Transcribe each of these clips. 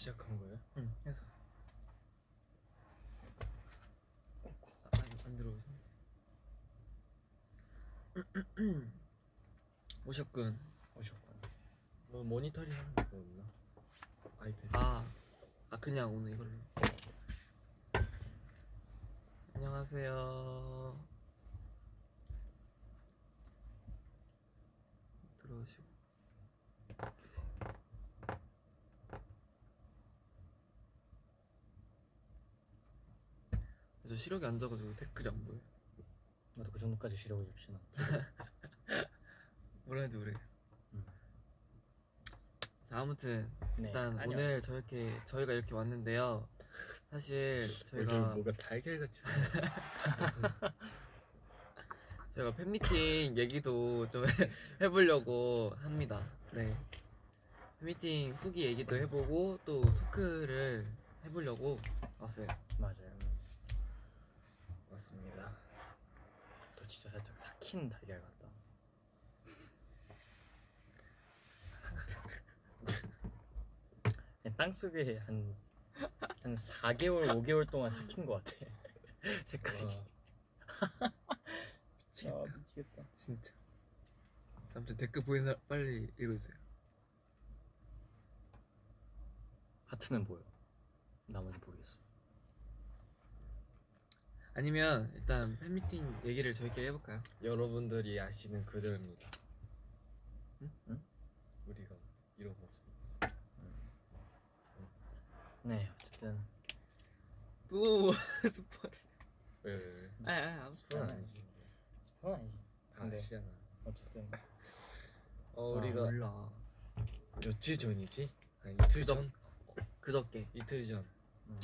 시작한 거예요? 응 했어 아, 안, 안 들어오셨네 오셨군 오셨군. 뭐 모니터링 하는 거 없나? 아이패드. 아, 아 그냥 오늘 이걸로 안녕하세요 들어오시고 시력이 안 좋아가지고 댓글이 안 보여 나도 그 정도까지 시력이 좋진 않아. 뭐라 해도 모르겠어 음. 자 아무튼 네, 일단 안녕하세요. 오늘 저렇게 저희가 이렇게 왔는데요 사실 저희가 뭐가 달걀같이 저희가 팬미팅 얘기도 좀 해- 해보려고 합니다. 네. 팬미팅 후기 얘기도 해보고 또 토크를 해보려고 왔어요. 맞아요. 맞습니다. 또 진짜 살짝 삭힌 달걀 같다. 땅 속에 한, 한 4개월, 5개월 동안 삭힌 것 같아. 색깔이. 와, 아, 미치겠다. 진짜. 아무튼 댓글 보인 사람 빨리 읽어주세요. 하트는 보여. 나머지 모르겠어. 아니면 일단 팬미팅 얘기를 저희끼리 해볼까요? 여러분들이 아시는 그대로입니다. 응? 응? 우리가 이런 모습. 네, 어쨌든. 또 스포. 왜, 왜, 왜? 아, 아, 아무 스포. 스포는 아니지. 스포는 아니지. 다 근데 아시잖아. 어쨌든. 어, 아, 우리가 몰라. 며칠 전이지? 아니, 이틀 그저- 전? 그저께. 이틀 전. 음,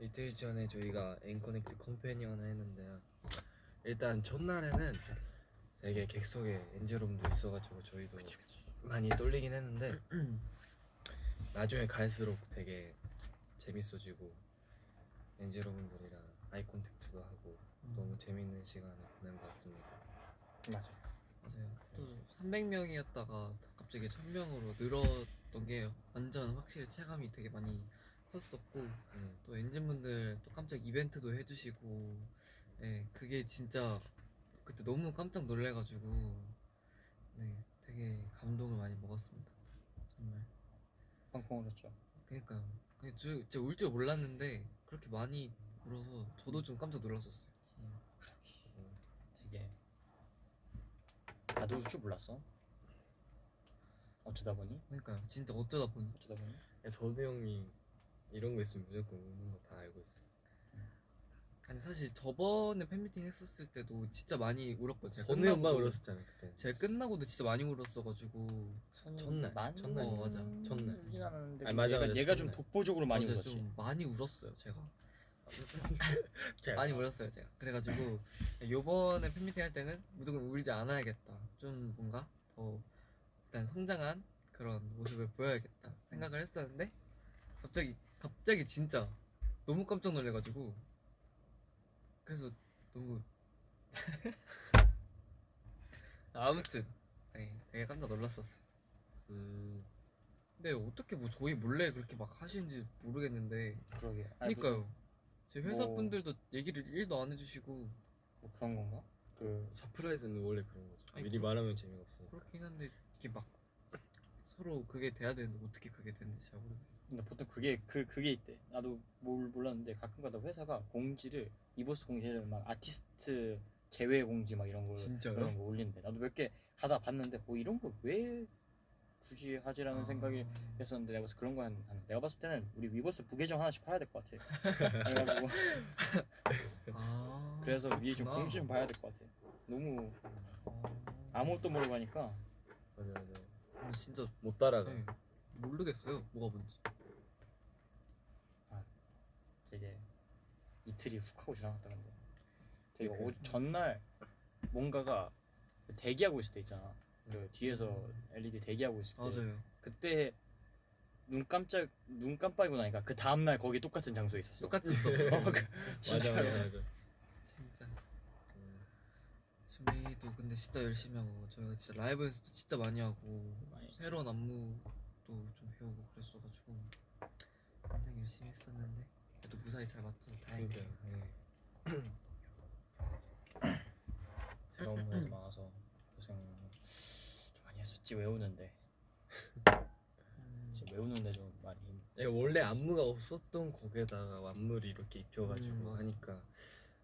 이틀 전에 저희가 앵커넥트 컴패니언을 했는데요. 일단 첫날에는 되게 객석에 엔젤홈도 있어가지고 저희도 많이 떨리긴 했는데 나중에 갈수록 되게 재밌어지고 엔젤홈분들이랑 아이 컨택트도 하고 너무 재밌는 시간을 보낸 것 같습니다. 맞아. 맞아요. 또 300명이었다가 갑자기 1000명으로 늘었던 게 완전 확실히 체감이 되게 많이 컸었고 음, 또 엔진분들 또 깜짝 이벤트도 해주시고 네 그게 진짜 그때 너무 깜짝 놀래가지고 네 되게 감동을 많이 먹었습니다. 정말. 펑펑 울었죠. 그러니까요. 그냥 저 진짜 울 줄 몰랐는데 그렇게 많이 울어서 저도 좀 깜짝 놀랐었어요. 되게 나도 울 줄 몰랐어. 어쩌다 보니? 그러니까요. 진짜 어쩌다 보니. 어쩌다 보니? 저도 형이 이런 거 있으면 무조건 우는 거 다 알고 있었어. 아니 사실 저번에 팬미팅 했었을 때도 진짜 많이 울었거든요 선우 끝나고도- 엄마 울었었잖아 그때. 제가 끝나고도 진짜 많이 울었어가지고 첫날, 많이 첫날. 어, 맞아. 울진 않았는데 아니, 맞아, 얘가, 맞아, 얘가 좀 첫날. 독보적으로 많이 맞아요, 울었지. 좀 많이 울었어요 제가 잘 많이 봐. 울었어요 제가 그래가지고 요번에 팬미팅 할 때는 무조건 울지 않아야겠다 좀 뭔가 더 일단 성장한 그런 모습을 보여야겠다 생각을 했었는데 갑자기 갑자기 진짜 너무 깜짝 놀래가지고 그래서 너무 아무튼 네, 되게 깜짝 놀랐었어요 음, 근데 어떻게 뭐 저희 몰래 그렇게 막 하시는지 모르겠는데 그러게. 아니, 그러니까요 제 회사 뭐- 분들도 얘기를 1도 안 해주시고 뭐 그런 건가? 그 surprise는 원래 그런 거죠. 아니, 미리 그- 말하면 재미가 없으니까. 그렇긴 한데 이게 막 서로 그게 돼야 되는데 어떻게 그게 되는지 잘 모르겠어요. 근데 보통 그게 그 그게 있대. 나도 뭘 몰랐는데 가끔가다 회사가 공지를 이버스 공지를 막 아티스트 제외 공지 막 이런 걸 진짜요? 그런 거 올린대. 나도 몇 개 가다 봤는데 뭐 이런 걸 왜 굳이 하지라는 생각이 했었는데 내가 그래서 그런 거 한, 한- 내가 봤을 때는 우리 위버스 부계정 하나씩 파야 될 것 같아. 그래가지고 아 그래서 위에 좀. 공지 좀 봐야 될 것 같아. 너무 어. 아무것도 모르고 하니까 맞아 맞아. 아, 진짜 못 따라가. 네, 모르겠어요 뭐가 뭔지. 되게 이틀이 훅 하고 지나갔다 근데 되게 그- 오, 전날 뭔가가 대기하고 있을 때 있잖아 그 뒤에서 LED 대기하고 있을 때 맞아요. 그때 눈 깜짝 눈 깜빡이고 나니까 그 다음 날 거기 똑같은 장소에 있었어 똑같이 있어. 어, 그, 맞아 진짜로 맞아 맞아. 음, 준비도 근데 진짜 열심히 하고 저희가 진짜 라이브 연습도 진짜 많이 하고 많이. 새로운 안무도 좀 배우고 그랬어가지고 굉장히 열심히 했었는데 그래도 무사히 잘 맞춰서 다행이에요. 예. 새로운 무대도 많아서 고생 좀 많이 했었지 외우는데 음, 지금 외우는데 좀 많이 원래 안무가 없었던 곡에다가 안무를 이렇게 입혀가지고 음. 하니까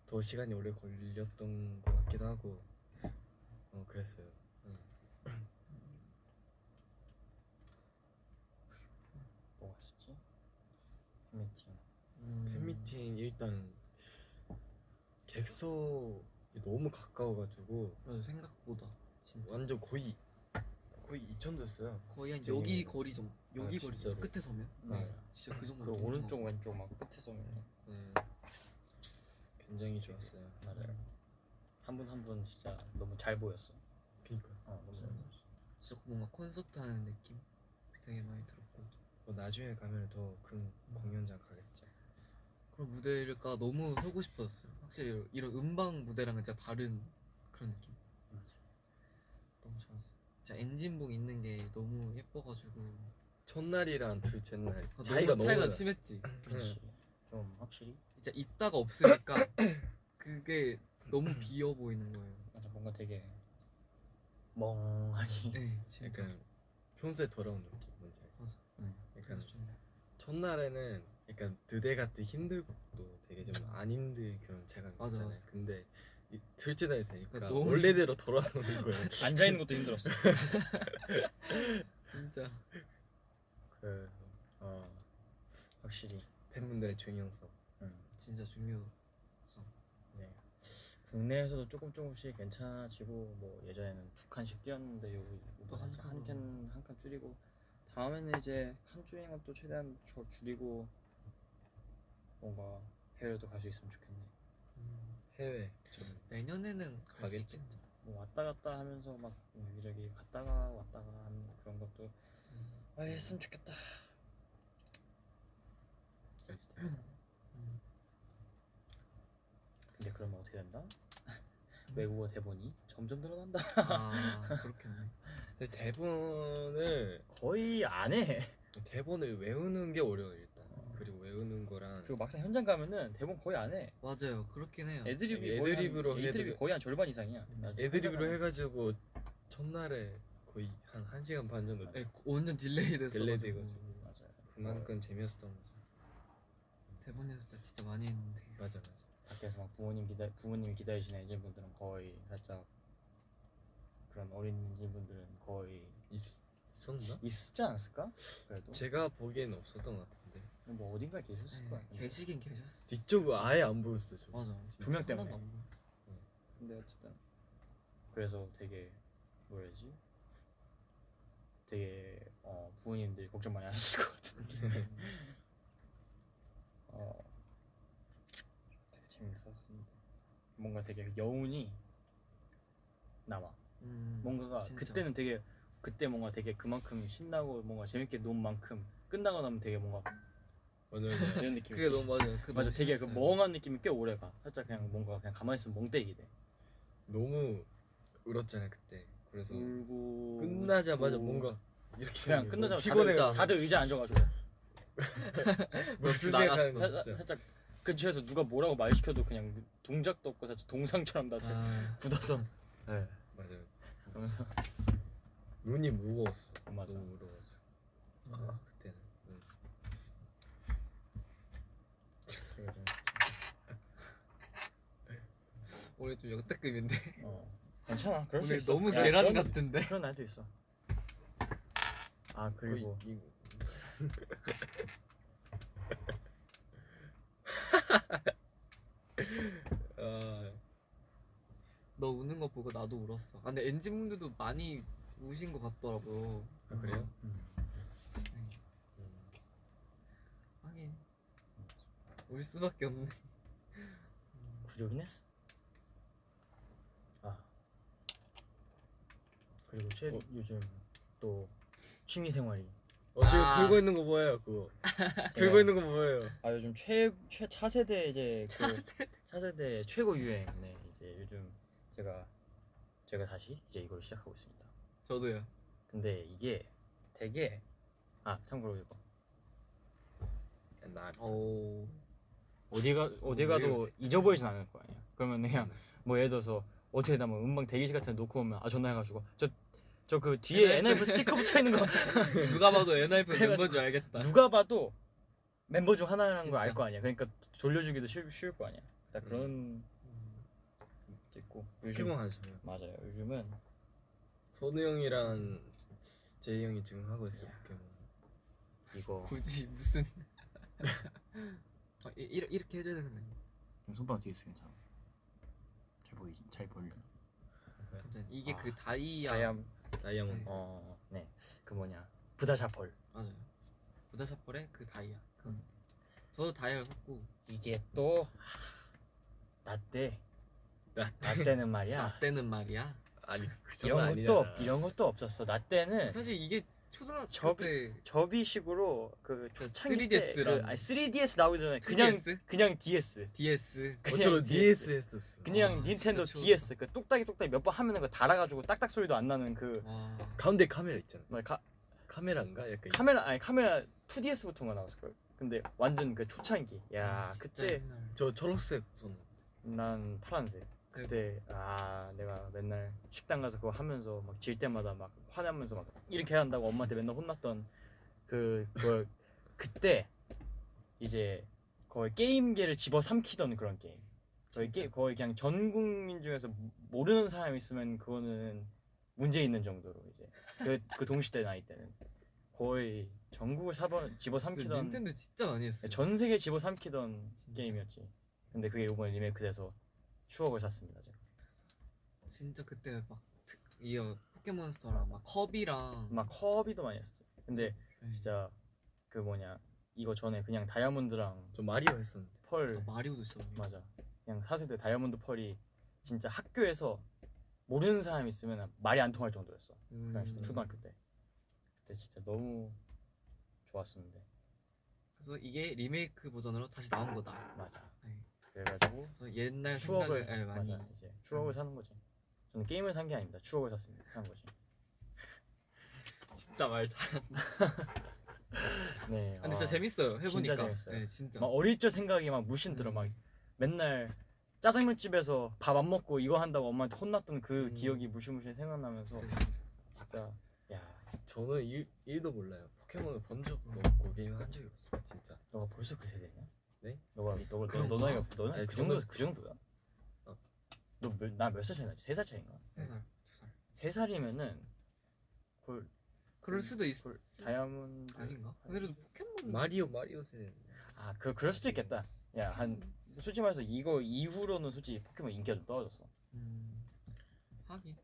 더 시간이 오래 걸렸던 것 같기도 하고 어 그랬어요. 응. 뭐가 있었지? 팬미팅 음, 팬미팅 일단 객석이 너무 가까워가지고 맞아 생각보다 진짜 완전 거의 거의 2천 됐어요. 거의 한 여기 거리 좀 여기 아, 거리? 끝에 서면 네. 진짜 그 정도 그 오른쪽 왼쪽 막 끝에 서면 음, 굉장히 좋았어요. 맞아요. 한 분 한 분 진짜 너무 잘 보였어. 그러니까. 어 너무 잘 보였어. 진짜 뭔가 콘서트 하는 느낌? 되게 많이 들었고. 뭐 나중에 가면 더큰 공연장 가겠죠. 그런 무대가 너무 서고 싶어졌어요. 확실히 이런 음방 무대랑은 진짜 다른 그런 느낌? 맞아 너무 좋았어요. 진짜 엔진복 입는 게 너무 예뻐가지고. 첫날이랑 둘째 날 아, 차이가 너무 차이가 나. 심했지. 그치. 좀 확실히 진짜 있다가 없으니까 그게 너무 비어 보이는 거예요 맞아 뭔가 되게 멍하니 네 진짜 약간 평소에 돌아온 느낌 뭔지 알죠? 맞아 응. 약간 그래서 좀 첫날에는 약간 드대 같은 힘들고 되게 좀 안 힘들 그런 체감이 음. 맞아, 있었잖아요. 근데 이 둘째 날이 되니까 그러니까 너무 원래대로 돌아오는 거예요. 앉아 있는 것도 힘들었어 진짜 그 어, 확실히 팬분들의 중요성. 음, 진짜 중요 네. 국내에서도 조금 조금씩 괜찮아지고 뭐 예전에는 두 칸씩 뛰었는데 여기 또한 칸으로. 한칸한 칸 줄이고 다음에는 이제 칸 줄이는 것도 최대한 저- 줄이고 뭔가 해외로도 갈 수 있으면 좋겠네. 해외 좀 내년에는 갈 수 가겠지. 있겠다 뭐 왔다 갔다 하면서 막 여기저기 갔다가 왔다가 하는 그런 것도 아 했으면 좋겠다. 근데 그러면 어떻게 된다? 외국어 대본이 점점 늘어난다. 아 그렇겠네 근데 대본을 거의 안 해. 대본을 외우는 게 어려워 일단. 그리고 외우는 거랑 그리고 막상 현장 가면은 대본 거의 안 해. 맞아요 그렇긴 해요 애드립이 거의 애드립으로 한, 해도 애드립이 돼. 거의 한 절반 이상이야. 나 애드립으로 해가지고 첫날에 거의 한 1 시간 반 정도 네, 완전 delay 됐어 delay. 돼가지고. 가면- 맞아요. 그만큼 재미없었던 거죠. 대본 연습 진짜 많이 했는데 맞아 맞아. 밖에서 막 부모님 기다 부모님이 기다리시는 엔진 분들은 거의 살짝 그런 어린 엔진 분들은 거의 있, 있었나? 있지 않았을까? 그래도 제가 보기에는 없었던 것 같은데 뭐 어딘가에 계셨을 거야. 네, 계시긴 계셨어 뒤쪽은 아예 안 보였어 저. 맞아 조명 때문에. 하나도 안 보여. 근데 어쨌든 그래서 되게 뭐라지? 되게 어, 부모님들이 걱정 많이 하셨을 것 같은데 어, 재밌었는데 뭔가 되게 여운이 남아 음, 뭔가가 진짜. 그때는 되게 그때 뭔가 되게 그만큼 신나고 뭔가 재밌게 논 만큼 끝나고 나면 되게 뭔가 맞아 맞아. 이런 느낌 그게 너무 맞아요 그게 맞아 너무 되게 그. 멍한 느낌이 꽤 오래가 살짝 그냥 뭔가 그냥 가만히 있으면 멍 때리게 돼 너무 울었잖아 그때. 그래서 울고 끝나자마자 웃고. 뭔가 이렇게 그냥 끝나자마자 거. 피곤해. 다들, 다들 의자 앉아가지고 무슨 나갔어. 생각하는 거 살짝, 진짜. 살짝 근처에서 누가 뭐라고 말 시켜도 그냥 동작도 없고 살짝 동상처럼 다들 아, 굳어서 네. 맞아. 그러면서 눈이 무거웠어. 맞아. 너무 무거워가지고. 아 그때는. 응. 되게 좀, 역대급인데 어. 괜찮아 그럴 수 오늘 있어 너무 야, 계란 그런- 같은데 그런 날도 있어 아 그리고 거의 이거. 아 너 우는 거 보고 나도 울었어 아, 근데 엔진 분들도 많이 우신 것 같더라고요 아, 그래요? 음. 네. 하긴 울 수밖에 없네 구조긴 했어 아 그리고 최 어. 요즘 또 취미 생활이 어 지금 아. 들고 있는 거 뭐예요 그거? 들고 있는 거 뭐예요? 아 요즘 최 최 차세대 이제 그 차세대 최고 유행 네 이제 요즘 제가 제가 다시 이제 이걸 시작하고 있습니다. 옛날 오. 어디가 어디 왜 가도? 잊어버리진 않을 거 아니야. 그러면 그냥 뭐 예를 들어서 어떻게다 뭐 음방 대기실 같은 데 놓고 오면 아 전화 해가지고 저 저 그 뒤에 NF NF 스티커 붙여 있는 거 누가 봐도 그래가지고 멤버인 줄 알겠다. 누가 봐도 멤버 중 하나라는 걸. 알 거 아니야. 그러니까 돌려주기도 쉬, 쉬울 거 아니야. 딱 음. 그런 것 도 있고 요즘 하시면 맞아요. 요즘은 선우 형이랑 제이 형이 지금 하고 있어요 포켓몬 이거 굳이 무슨 아, 이- 이렇게 이렇게 해줘야 되는 거 아니야? 손바닥 뒤에 있어 괜찮아. 잘 보이지? 잘 보이려. 아무튼 이게 아, 그 다이아 다이암 다이아몬드 어, 네. 그 뭐냐? 부다샤펄. 맞아요. 부다샤펄의 그 다이아. 그 음. 저도 다이아를 샀고 이게 또 나 때 나- 나때는 말이야. 나 때는 말이야. 아니 그 정도 이런 아니잖아 것도 이런 것도 없었어. 나 때는 사실 이게 초등학교 접이- 때 접이식으로 그그 초창기 3DS 때 랑. 그, 아니 3DS 나오기 전에 그냥 2DS? 그냥 DS. DS 그냥 DS 했었어 그냥 와, 닌텐도 진짜 DS 그 똑딱이 똑딱이 몇 번 하면은 그 달아가지고 딱딱 소리도 안 나는 그 와 가운데 카메라 있잖아 뭐 카, 카메라인가 약간 카메라 아니 카메라 2DS부터가 나왔을 걸. 근데 완전 그 초창기. 야 아, 그때 옛날. 저 초록색 선난 파란색. 그때 아 내가 맨날 식당 가서 그거 하면서 막 질 때마다 막 화내면서 막 이렇게 한다고 엄마한테 맨날 혼났던 그 그걸 그때 이제 거의 게임계를 집어삼키던 그런 게임. 거의 게, 거의 그냥 전 국민 중에서 모르는 사람 있으면 그거는 문제 있는 정도로 이제 그, 그 동시대 나이 때는 거의 전국을 사번 그 집어삼키던 닌텐도 진짜 많이 했어. 전 세계 집어삼키던 진짜. 게임이었지. 근데 그게 이번에 리메이크돼서 추억을 샀습니다 제가. 진짜 그때 막 특- 이어 포켓몬스터랑 막 컵이랑 막 커비도 많이 했었어. 근데 네. 진짜 그 뭐냐 이거 전에 그냥 다이아몬드랑 저 마리오 했었는데 펄 나 마리오도 있어. 맞아. 그냥 4세대 다이아몬드 펄이 진짜 학교에서 모르는 사람 있으면 말이 안 통할 정도였어. 그 당시 때 음. 초등학교 때. 그때 진짜 너무 좋았었는데. 그래서 이게 리메이크 버전으로 다시 나온 거다. 맞아. 네. 그래가지고 그래서 옛날 추억을 생각을 예, 많이 맞아 이제 추억을 사는 거지. 저는 게임을 산 게 아닙니다. 추억을 샀습니다. 산 거지. 진짜 말 잘한다. 네. 근데 진짜 아, 재밌어요. 해보니까. 진짜 재밌어요. 네, 진짜. 막 어릴 적 생각이 막 무신 들어 음. 막 맨날 짜장면 집에서 밥 안 먹고 이거 한다고 엄마한테 혼났던 그 음. 기억이 무시무시 생각나면서 진짜. 진짜 야 저는 일, 일도 몰라요 포켓몬을 본 적도 음. 없고 게임 한 적이 없어 진짜 너가 벌써 그 세대냐? 네? 너가 너가 너? 너 나이가 너는 아니, 그 정도 저는- 그 정도야? 어. 너나몇 살 차이 나지? 세 살 차이인가? 세 살, 두 살. 세 살이면은 그걸 그럴 수도 있. 그걸 다이아몬드 아닌가? 그래도 포켓몬 마리오 마리오 세대 아그 그럴 수도 있겠다. 야 한 솔직히 말해서 이거 이후로는 솔직히 포켓몬 인기가 좀 떨어졌어. 음, 하긴.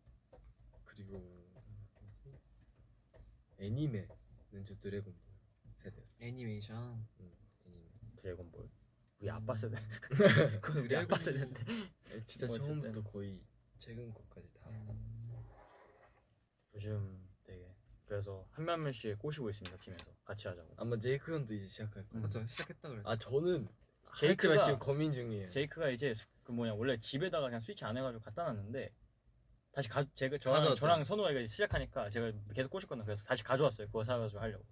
그리고 뭐지? 애니메는 저 드래곤볼 세대였어 애니메이션. 응, 애니메 드래곤볼. 우리 음. 아빠 세대. 그건 우리 아빠 세대인데. 아니, 진짜 뭐. 처음부터 거의 최근 것까지 다 음, 요즘 되게 그래서 한 명 한 명씩 꼬시고 있습니다 팀에서 같이 하자고. 아마 제이크 형도 이제 시작할 거예요 음. 맞죠. 시작했다 그래. 아 저는 제이크가 제이크가 지금 고민 중이에요 제이크가 이제 수- 그 뭐냐 원래 집에다가 그냥 스위치 안 해가지고 갖다 놨는데 다시 가 제가 저랑 가져왔죠. 저랑 선우가 시작하니까 제가 계속 꼬실 건데 그래서 다시 가져왔어요 그거 사가지고 하려고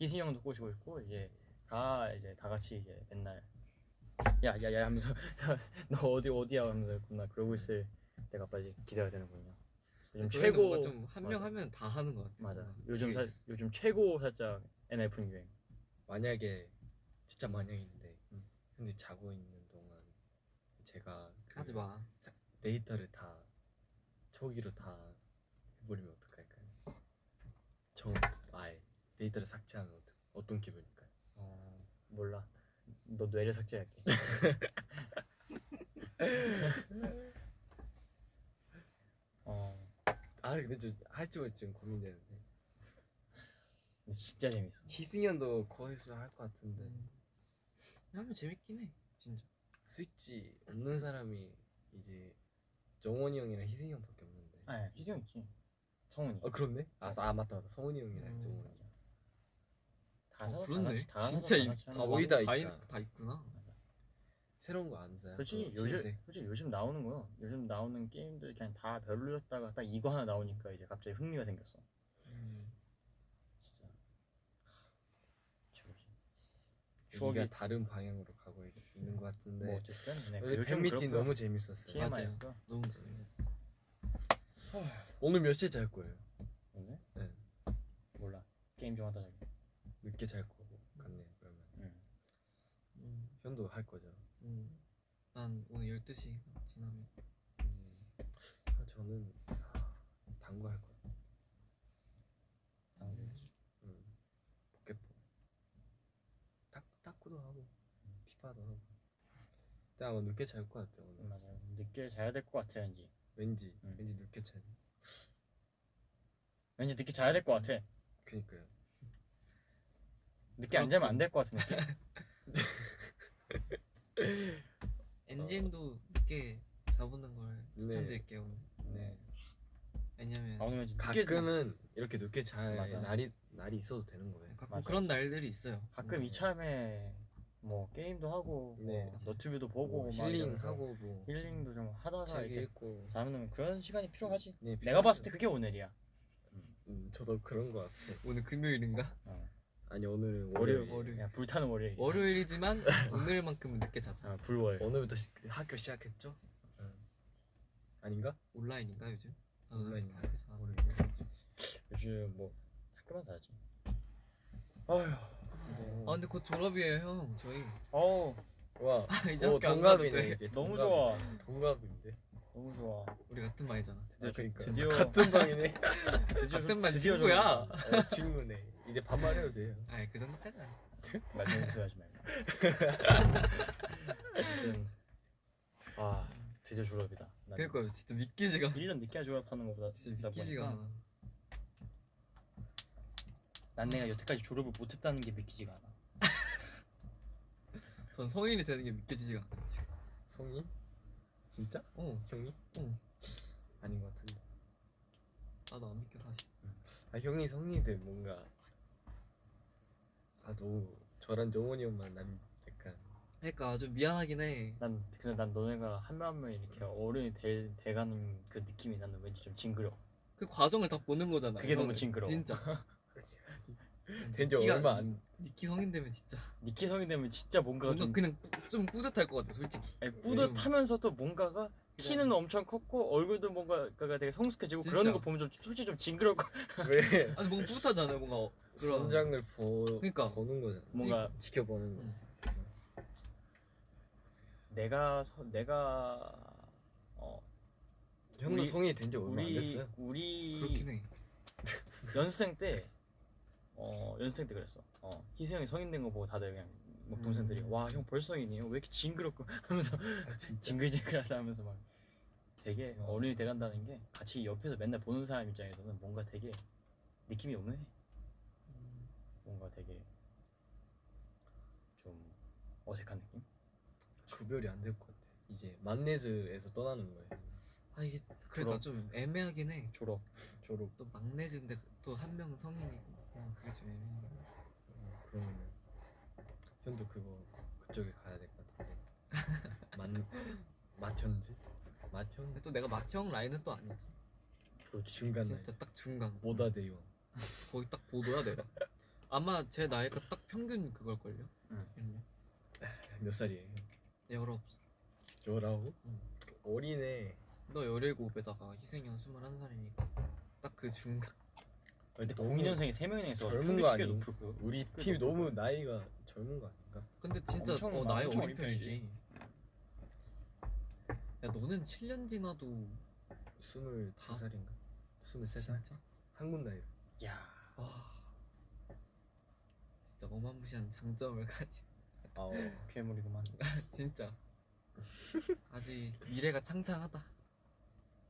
희승이 형도 꼬시고 있고 이제 다 이제 다 같이 이제 맨날 야야야 하면서 너 어디 어디야 하면서 겁나 그러고 있을 때가 빨리 기대가 되는군요 요즘 최고 좀한 명. 하면 다 하는 것 같아. 맞아. 요즘 사, 요즘 최고 살짝 NF 유행 만약에 진짜 만약인데 음. 형들이 자고 있는 동안 제가 그 하지 마. 데이터를 다 초기로 다 해버리면 어떡할까요? 처음부터 아예 데이터를 삭제하면 어떤? 어 몰라. 너 뇌를 삭제할게. 어. 아 근데 저 할지 말지 좀 고민되는데. 근데 진짜 재밌어. 희승현도 거기서 할것 같은데. 음. 하면 재밌긴 해. 진짜. 스위치 없는 사람이 이제 정원이 형이랑 희승이 형밖에 없는데. 아 희정 있지. 성훈이. 아 그렇네? 아, 아 맞다 맞다. 성훈이 형이랑 음. 정원이 다 어, 사서 그렇네. 다 같이 다 진짜 다 이- 같이 다 하는 거야. 거의 다 다, 있다. 있, 다 있구나. 새로운 거 안 사요? 솔직히 그거 요즘 흰색. 솔직히 요즘 나오는 거요 요즘 나오는 게임들 그냥 다 별로였다가 딱 이거 하나 나오니까 이제 갑자기 흥미가 생겼어 음. 진짜 최고지 추억이 추억이 다른 방향으로 가고 있- 있는 것 같은데 뭐 어쨌든 네, 오늘 요즘 그렇고요. 너무 재밌었어요. TMI. TMI였고 너무 재밌었어. 오늘 몇 시에 잘 거예요? 오늘 네. 몰라 게임 좀 하다 자기. 늦게 잘 거고 같네요. 그러면 응. 음, 현도 할 거죠. 음. 난 오늘 12시 지나면 음, 아, 저는 아, 당구 할 거예요. 당근. 음, 포켓볼. 탁 탁구도 하고 피파도 하고. 근데 아마 늦게 잘 것 같아요 오늘. 음, 맞아요. 늦게 자야 될 것 같아 왠지. 왠지 음. 왠지 늦게 잘. 왠지 늦게 자야 될 것 같아. 그니까요. 늦게 안 자면 안 될 것 같은 느낌. 엔진도 늦게 자보는 걸 네. 추천드릴게요 오늘. 네. 왜냐면 아 오늘 늦게 자- 가끔은 이렇게 늦게 잘 맞아. 날이 날이 있어도 되는 거예요. 가끔 맞아, 그런 맞아. 날들이 있어요. 가끔 이참에 뭐 게임도 하고 네. 뭐 너튜브도 보고 뭐 힐링하고 뭐 힐링도 좀 하다가 책 이렇게 읽고. 자면 그런 시간이 필요하지. 네, 내가 봤을 때 그게 오늘이야. 음, 저도 그런 것 같아. 오늘 금요일인가? 어. 아니 오늘은 월요일, 월요일. 월요일. 야, 불타는 월요일. 월요일이지만 오늘만큼은 늦게 자자. 아, 불월. 오늘부터 시, 학교 시작했죠? 응. 아닌가? 온라인인가 요즘? 아, 나도 온라인. 그렇게 학교에서 안 모르겠어. 요즘 뭐 학교만 다야지. 아휴. 아 근데 곧 졸업이에요 형 저희. 어우 와. 이제 오, 학교 동갑이네 돼. 이제. 너무. 좋아. 동갑인데. 너무 좋아. 우리 같은 반이잖아. 드디어 아, 그러니까. 드디어 같은 방이네. 드디어 같은 반 친구야. 좀- 어, 친구네. 이제 반말해도 돼요. 아이 그 정도까지는. 말좀 소리하지 말고. 어쨌든 아 드디어 졸업이다. 난 그러니까 진짜 믿기지가 1년 늦게 졸업하는 것보다 진짜 믿기지가 않아. 난 내가 여태까지 졸업을 못했다는 게 믿기지가 않아. 전 성인이 되는 게 믿겨지지가 않아. 지금. 성이? 진짜? 어 형이? 응. 아닌 것 같은데. 나도 안 믿겨 사실. 아 형이 성이들 뭔가 아너 저랑 정원이 형만 난 약간 그러니까 좀 미안하긴 해. 난 그래서 난 너네가 한 명 한 명 이렇게 어른이 돼, 돼가는 그 느낌이 나는 왠지 좀 징그러. 그 과정을 다 보는 거잖아. 그게 너무. 징그러워. 진짜. 된지 니키가- 얼마 안 니키 성인 되면 진짜 니키 성이 되면 진짜 뭔가가 뭔가 좀 그냥 뿌- 좀 뿌듯할 것 같아 솔직히. 아니, 뿌듯하면서도 뭔가가 키는 엄청 컸고 얼굴도 뭔가가 되게 성숙해지고 진짜. 그러는 거 보면 좀 솔직히 좀 징그럽고 왜 아니 뭔가 뿌듯하잖아요 뭔가 어- 그런 성장을 보 그러니까. 보는 거잖아. 뭔가 지켜보는 음. 거지. 내가 서, 내가 어 형도 성이 된 지 얼마 안 우리 됐어요. 우리 그렇긴 해. 연습생 때 어, 연습생 때 그랬어. 어, 희수 형이 성인 된 거 보고 다들 그냥 막 동생들이 음. 와형 벌써 성인이에요? 왜 이렇게 징그럽고 하면서 징글징글하다 하면서 막 되게 어. 어른이 돼간다는 게 같이 옆에서 맨날 보는 사람 입장에서는 뭔가 되게 느낌이 오네. 뭔가 되게 좀 어색한 느낌? 구별이 안 될 것 같아. 이제 만네즈에서 떠나는 거예요. 아 이게 그러니까 졸업. 좀 애매하긴 해. 졸업. 졸업. 또 막내인데 또 한명 성인이고 그냥 그게 좀 애매해. 현도 그거 그쪽에 가야 될 것 같은데. 만 마천지? 마천? 근데 또 내가 마티형 라인은 또 아니지. 그 중간 나이. 진짜 딱 중간. 모다 대원. 거의 딱 보도야 내가. 아마 제 나이가 딱 평균 그걸 걸요. 응. 이러면 몇 살이에요? 열아홉. 열아홉? 응. 어리네. 너 열일곱에다가 희생이 형 스물한 살이니까 딱 그 중간. 근데 너무 02년생이 3명이나 있어. 젊은 거 치기가 아니? 높을 거야. 우리 높을 너무 나이가 젊은 거 아닌가? 근데 진짜 엄청 어, 나이 엄청 어린 편이지. 야 너는 7년 지나도 스물두 다? 살인가? 스물세 살? 진짜? 한국 나이로. 야. 와 진짜 어마무시한 장점을 가진 아, 괴물이구만. 진짜 아직 미래가 창창하다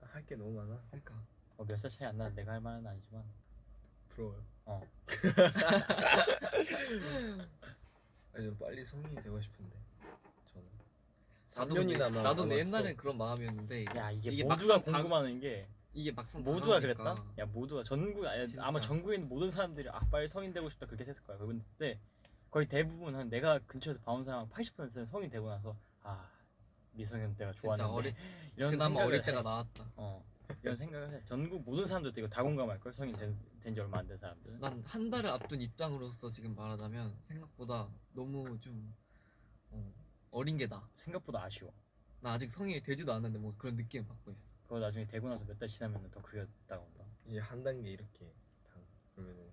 할 게 너무 많아. 그러니까 어, 몇살 차이 안 나는 내가 할 말은 아니지만 부러워요. 어. 아니 좀 빨리 성인이 되고 싶은데 저는 나도 3년이나 근데- 나도 내 옛날엔 그런 마음이었는데 야 이게, 이게 모두가 궁금하는 게 이게 막상 모두가 다가오니까 그랬다? 야 모두가 전국 아니. 아마 전국에 있는 모든 사람들이 아 빨리 성인 되고 싶다 그렇게 했을 거야. 근데 거의 대부분 한 내가 근처에서 봐온 사람 80%는 성인 되고 나서 아 미성년 때가 좋았는데 이런 그나마 생각을 어릴 해. 때가 나았다 어 이런 생각을 해. 전국 모든 사람들도 이거 다 공감할 걸 성인 된지 얼마 안 된 사람들은. 난한 달을 앞둔 입장으로서 지금 말하자면 생각보다 너무 좀 어, 어린 게 나. 생각보다 아쉬워. 나 아직 성인이 되지도 않았는데 뭐 그런 느낌 받고 있어. 그거 나중에 되고 나서 몇 달 지나면 더 크게 다가온다. 이제 한 단계 이렇게 당 그러면은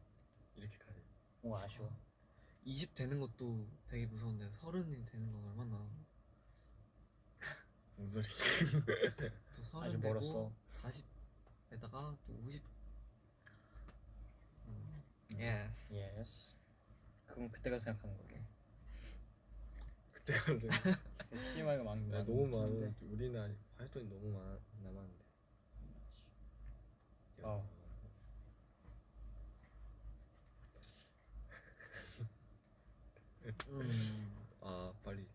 이렇게 가야 돼. 뭔가 아쉬워. 20 되는 것도 되게 무서운데 서른이 되는 건 얼마나 무슨 소리? 또 서른 되고 멀었어. 40에다가 또 50. 음. Yes. Yes. 그건 그때가 생각하는 거고. 그때 가서 TMI가 많은 야, 너무 많아. 우리는 활동이 너무 많아 남았는데. 어. 음. 아 빨리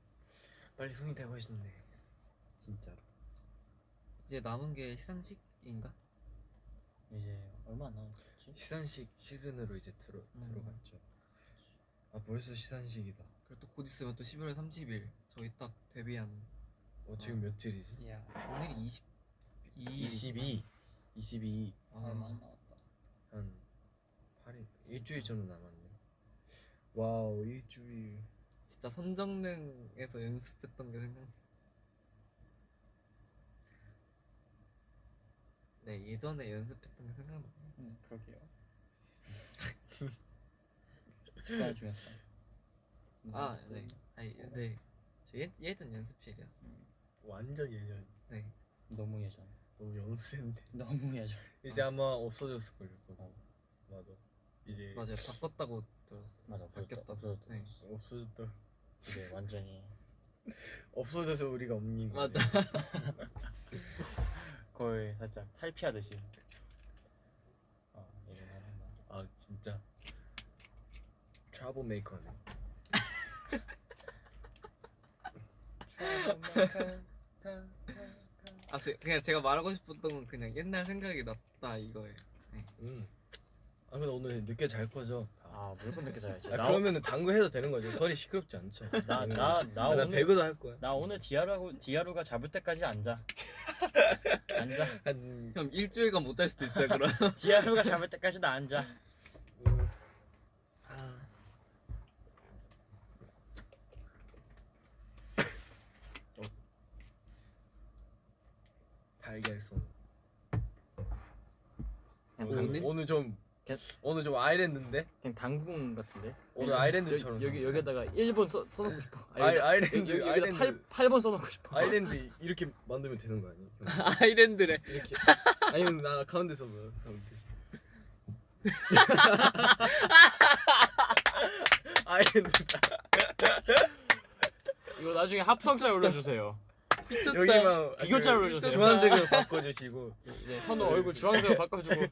빨리 성인 되고 싶네. 진짜로. 이제 남은 게 시상식인가? 이제 얼마 안 남았지? 시상식 시즌으로 이제 들어 음. 들어갔죠. 아 벌써 시상식이다. 그리고 또 곧 있으면 또 11월 30일 저희 딱 데뷔한 어 지금 며칠이지? 야 오늘이 20 22. 22. 얼마 안 아, 남았다. 한 8일 일주일 정도 남았네. Wow 일주일. 진짜 선정릉에서 연습했던 게 생각. 네 예전에 연습했던 게 생각나. 음, 그러게요. 습관 중이었어. 아 네. 아니 네. 저 예, 예전 연습실이었어. 완전 예전. 네. 너무 예전. 너무 연습인데. 너무 예전. 이제 아마 없어졌을 걸요. 그거. 맞아. 이제 맞아요. 바꿨다고 들었어. 맞아. 바뀌었다. 없어졌다. 네. 없어졌다. 이제 완전히 없어져서 우리가 없는 거. 맞아. 거의 살짝 탈피하듯이. 아 진짜. trouble maker네. 아 그- 그냥 제가 말하고 싶었던 건 그냥 옛날 생각이 났다 이거예요. 음. 아 근데 오늘 늦게 잘 거죠? 아 무조건 늦게 자야지. 아, 나, 그러면은 당구 해도 되는 거죠. 소리 시끄럽지 않죠. 나, 오늘. 나, 나 아, 나 오늘 배그도 할 거야. 나 오늘 디아루하고 디아루가 잡을 때까지 안 자. 앉아. 한형 일주일간 못 잘 수도 있어요 그럼. 디아루가 잡을 때까지 나 앉아. 아. 달걀송. 그냥 오늘 오늘? 오늘 좀 개- 오늘 좀 아일랜드인데? 그냥 당구공 같은데. 오늘 아일랜드처럼. 여기 여기다가 1번 써 써놓고 싶어. 아이, 아일랜드 여기, 아일랜드 여기다 8 8번 써놓고 싶어. 아일랜드 이렇게 만들면 되는 거 아니에요? 형? 아이랜드래. 이렇게 아니면 나 가운데서 뭐 가운데. 아일랜드다. 이거 나중에 합성짤 올려주세요. 여기만 비교짤 올려주세요. 주황색으로 바꿔주시고 이제 선우 얼굴 주황색으로 바꿔주고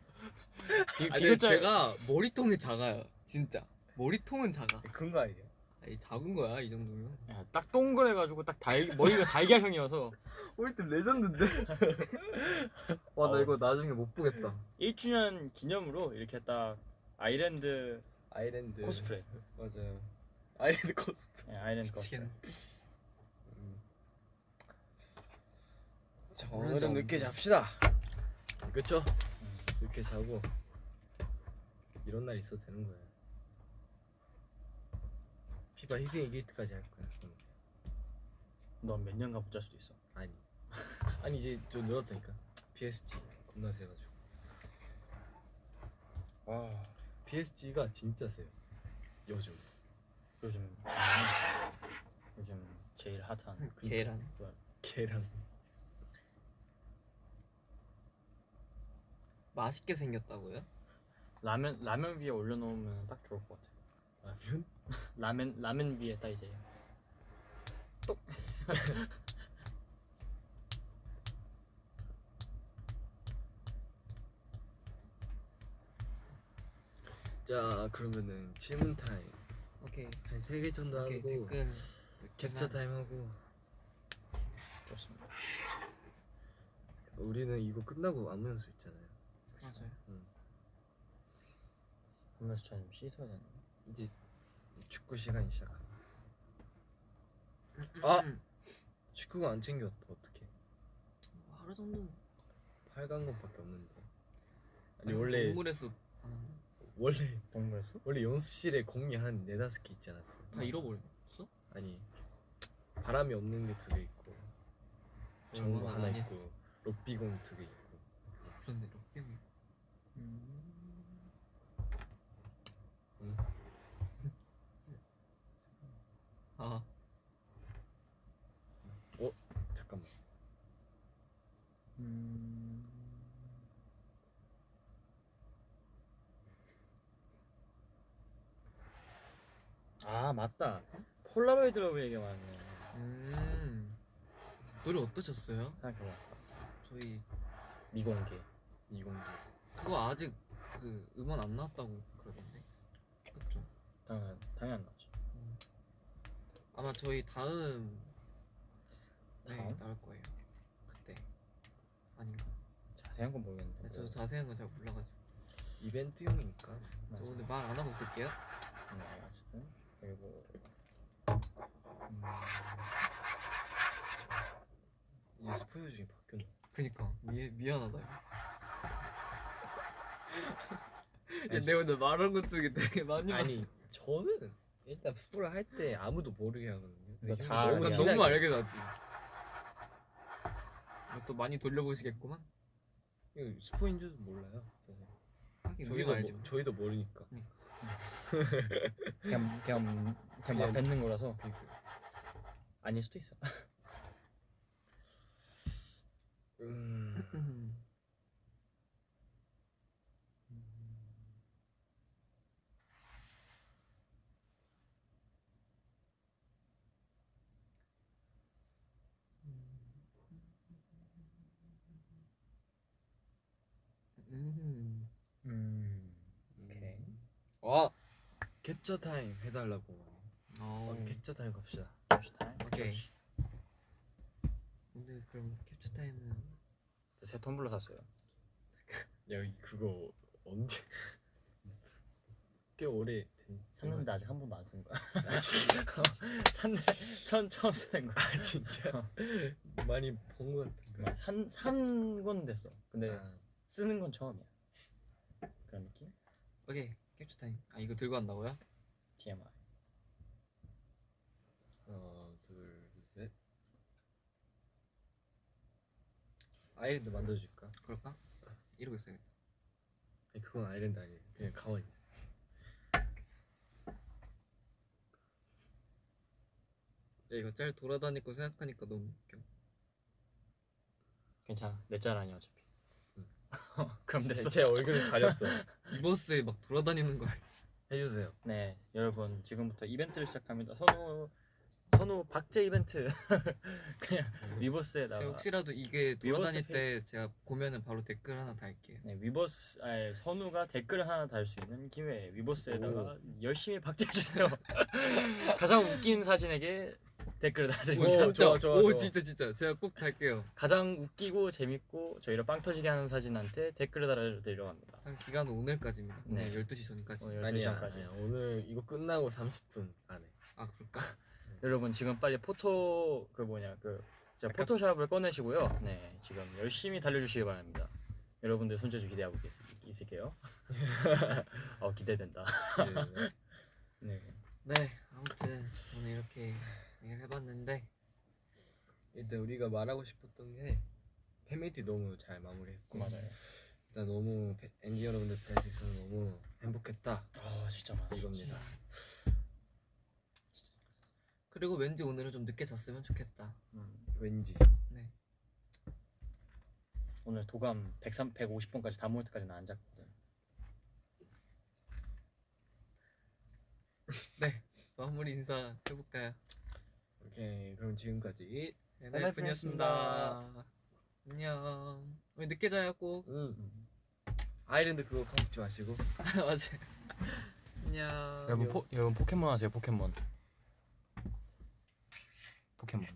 비, 아니 비교짤 제가 머리통이 작아요. 진짜 머리통은 작아. 큰 거 아니에요? 아니 작은 거야 이 정도면. 야, 딱 동그래가지고 딱 달, 머리가 달걀형이어서 홀트 legend인데? 와나 어. 이거 나중에 못 보겠다 1주년 기념으로 이렇게 딱 아일랜드 아일랜드 코스프레 맞아요 아일랜드 코스프레 예, 아일랜드 코스프레 미치겠네. 자 오늘 오늘은 좀- 늦게 잡시다 그쵸? 늦게 자고 이런 날 있어도 되는 거야. 피바 희생 이길 때까지 할 거야. 넌몇 년간 못 잘 수도 있어. 아니. 아니 이제 좀 늘었다니까. PSG 겁나 세가지고. 와 PSG가 진짜 세요. 요즘. 요즘 요즘 제일 핫한 계란. 걔랑 맛있게 생겼다고요? 라면 라면 위에 올려놓으면 딱 좋을 것 같아 라면? 라면 라면 위에 딱 이제. 자 그러면은 질문 타임. 오케이. 한 세 개 정도 오케이 하고 댓글. 캡처 타임 하고. 좋습니다. 우리는 이거 끝나고 안무 연습 있잖아요. 맞아요. 좀 씻어야 되는 이제 축구 시간이 시작한다 아! 축구가 안 챙겼다 어떡해 하루 정도. 빨간 것밖에 없는데. 아니 아니, 원래. 아, 원래 동물의 수? 원래 연습실에 공이 한 네다섯 개 있지 않았어? 다 잃어버렸어? 아니 바람이 없는 게 두 개 있고 전구 얼마나 하나 많이 있고 했어. 럭비공 두 개 있고 그런데 럭비공 이. 아 잠깐만 음... 아 맞다 Polaroid Love 얘기 많네 음. 노래 어떠셨어요? 생각해봐 저희 미공개 이공도 그거 아직 그 음원 안 나왔다고 그러던데. 그렇죠. 당연 당연 나지 아마 저희 다음 네 다음? 나올 거예요. 그때 아닌가? 자세한 건 모르겠는데 네, 저 자세한 건 잘 몰라가지고 이벤트용이니까 저 맞아. 오늘 말 안 하고 있을게요. 네, 어쨌든 그리고 음, 이제 스포일 중에 바뀌었네 그니까 미 미안하다. 야, 아니, 내가 오늘 말한 것 중에 되게 많이 아니 저는 일단 스포를 할 때 아무도 모르게 하거든요 다 너무 난 그냥 너무 알게 나지. 또 많이 돌려보시겠구만. 이거 스포인 줄도 몰라요 사실. 하긴 저희도, 알지. 모, 뭐. 저희도 모르니까 그냥 그냥 그냥 막 뱉는 거라서 아닐 수도 있어 음, 음. 음. 음. 오케이. 와 캡처 타임 해달라고. 어. 어, 캡처 타임 갑시다. 캡처 타임? 오케이. 오늘 그럼 캡처 타임은? 새 텀블러 샀어요. 야 이- 그거 언제? 꽤 오래 된 샀는데 아직 한 번도 안 쓴 거야. 아 진짜? 샀는데 처음 처음 쓰는 거야. 아 진짜? 많이 본 것 같은데. 산 산 건 됐어. 근데 아, 쓰는 건 처음이야 그런 느낌 오케이 캡처 타임. 아 이거 들고 간다고요? TMI 하나 둘셋 아일랜드 만들어줄까? 그럴까? 이러고 있어야겠다. 아니 그건 아일랜드 아니에요 그냥 가만히 있어 야 이거 짤 돌아다닐 거 생각하니까 너무 웃겨. 괜찮아 내 짤 아니야 어차피 응. 그럼 됐어 제 얼굴을 가렸어. 이 버스에 막 돌아다니는 거? 해주세요. 네 여러분 지금부터 이벤트를 시작합니다. 선우 선우 박제 이벤트. 그냥 제가 위버스에다가 혹시라도 이게 돌아다닐 때 제가 보면은 바로 댓글 하나 달게요. 네, 위버스 아니, 선우가 댓글을 하나 달 수 있는 기회 위버스에다가 열심히 박제해 주세요. 가장 웃긴 사진에게 댓글을 달아드리고 오, 진짜, 좋아, 좋아, 오 좋아. 진짜 진짜. 제가 꼭 달게요. 가장 웃기고 재밌고 저희를 빵 터지게 하는 사진한테 댓글을 달아드리려고 합니다. 상 기간은 오늘까지입니다. 네. 오늘 12시 전까지. 아니야, 12시간까지. 아니야. 오늘 이거 끝나고 30분 안에. 아 그럴까? 여러분 지금 빨리 포토 그 뭐냐 그 자, 아까 포토샵을 꺼내시고요. 네 지금 열심히 달려주시기 바랍니다. 여러분들 손재주 기대하고 있, 있을게요. 어 기대된다. 네. 네 아무튼 오늘 이렇게 얘기를 해봤는데 일단 우리가 말하고 싶었던 게 팬미티 너무 잘 마무리했고 맞아요. 일단 너무 팬- 엔지 여러분들 뵐 수 있어서 너무 행복했다. 아 진짜 많아. 이겁니다. 그리고 왠지 오늘은 좀 늦게 잤으면 좋겠다. 음, 왠지. 네. 오늘 도감 103, 150분까지 다 모을 때까지는 안 잤거든. 네. 마무리 인사 해볼까요? 오케이. 그럼 지금까지 네, 나이프였습니다. 나이프였습니다. 안녕. 우리 늦게 자요 꼭. 음. 아일랜드 그거 까먹지 마시고 맞아. 안녕. 여러분 포, 여러분 포켓몬 하세요 포켓몬 포켓몬